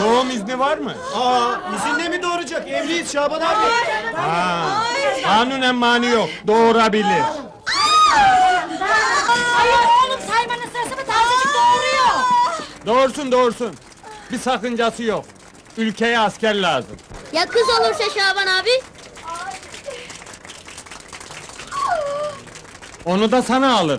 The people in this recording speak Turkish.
Doğum izni var mı? Aa, izinle mi doğuracak? Evliyiz Şaban abi. Ha, kanunen mani yok. Doğurabilir. Hayır oğlum saymanın sırası mı tazecik doğuruyor. Doğursun doğursun. Bir sakıncası yok. Ülkeye asker lazım. Ya kız olursa Şaban abi? Onu da sana alır.